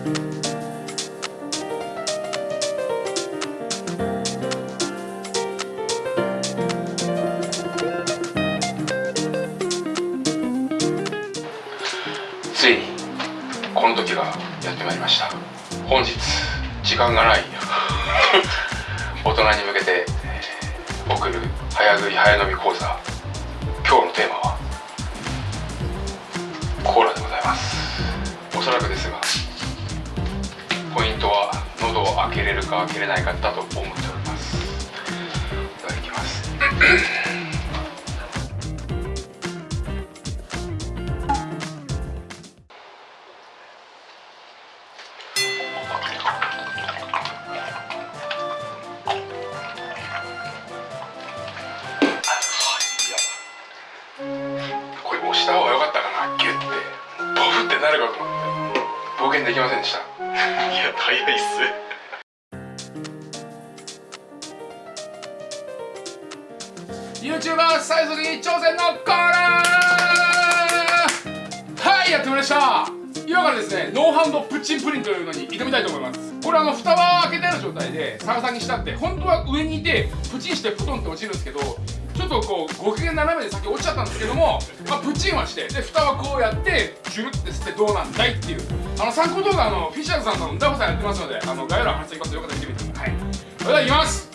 ついにこの時がやってまいりました。本日時間がない。大人に向けて、えー送る早食い早飲み講座。今日のテーマはコーラでございます。おそらくですがトは喉を開けれるか開けれないかだと思っております。いただきます。これ押した方が良かったかなギュッて。ボフってなるかと思って。冒険できませんでした。や早いっす。YouTuber 最速に挑戦のコーナーはいやってまいりました。今からですねノーハンドプッチンプリンというのに挑みたいと思います。これあの蓋は開けてある状態で逆さにしたって本当は上にいてプチンしてプトンって落ちるんですけどちょっとこうご機嫌斜めで先落ちちゃったんですけども、まあ、プチンはしてで蓋はこうやってジュルって吸ってどうなんだいっていう。あの参考動画あのフィッシャーズさんのダフさんやってますのであの概要欄貼っておきます。よかったら見てみてください。はい。それではいきます。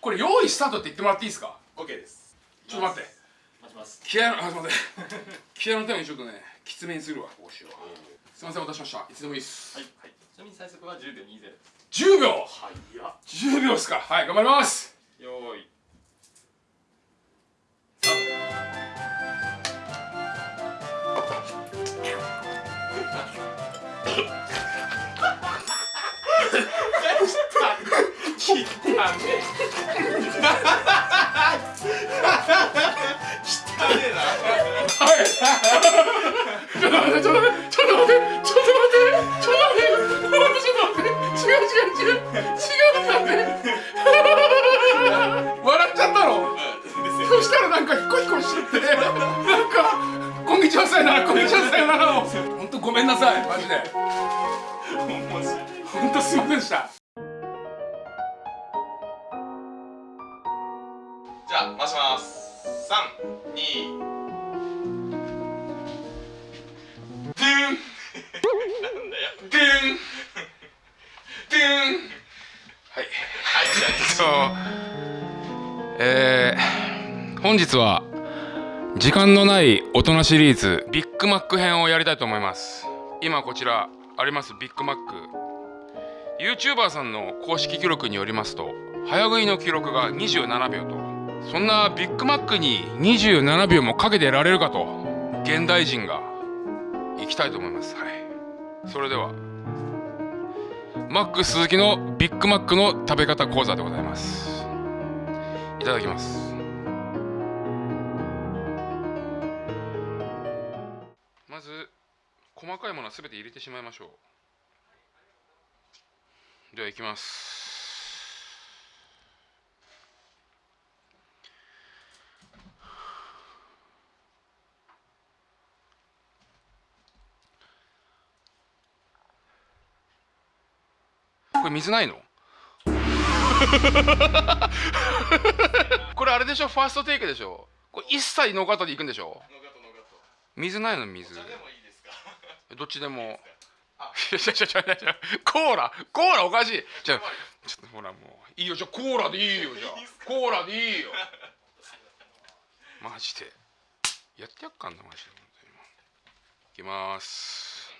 これ用意スタートって言ってもらっていいですか？OK です。ちょっと待って。待ちます。気合のあすいません。気合のためにちょっとねきつめにするわ。こうしよう。すいませんおしました。いつでもいいです。はい、はい、ちなみに最速は10秒20です10秒。はいや10秒ですか。はい頑張ります。よーい。切ってあ。ね そしたらなんかヒコヒコしちゃって。なんか「こんにちはさよならこんにちはさよなら」を。ほんとごめんなさいマジで。面白いほんとすいませんでした。じゃあ回します。三二。ドゥンなんだよ。ドゥン。ドゥン。はい。はい。じゃあそう。えー、本日は時間のない大人シリーズビッグマック編をやりたいと思います。今こちらありますビッグマック。YouTuber さんの公式記録によりますと早食いの記録が27秒と。そんなビッグマックに27秒もかけてられるかと現代人が行きたいと思います。はい。それではマック鈴木のビッグマックの食べ方講座でございます。いただきます。細かいものは全て入れてしまいましょう。ではいきます。これ水ないの？これあれでしょ？ファーストテイクでしょ？これ一切ノーカットでいくんでしょ？水ないの水。どっちでも。いやいやいやいやコーラ。コーラおかしい。じゃちょっとほらもういいよ。じゃコーラでいいよ。じゃコーラでいいよ。マジで。やってやっかんなマジで。いきます。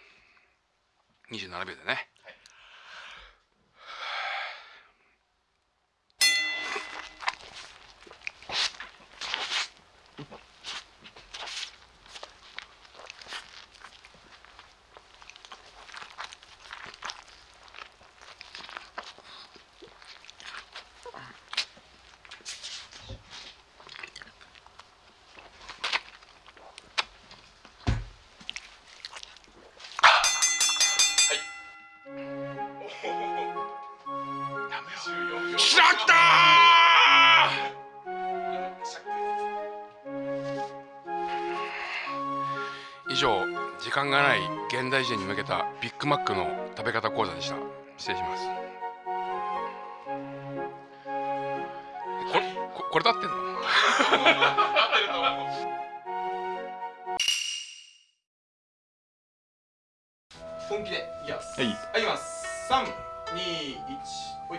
27秒でね。はいしまった以上時間がない現代人に向けたビッグマックの食べ方講座でした。失礼します。これこれ立ってんの？本気でいきます。はい、はい、いきます。321ほい。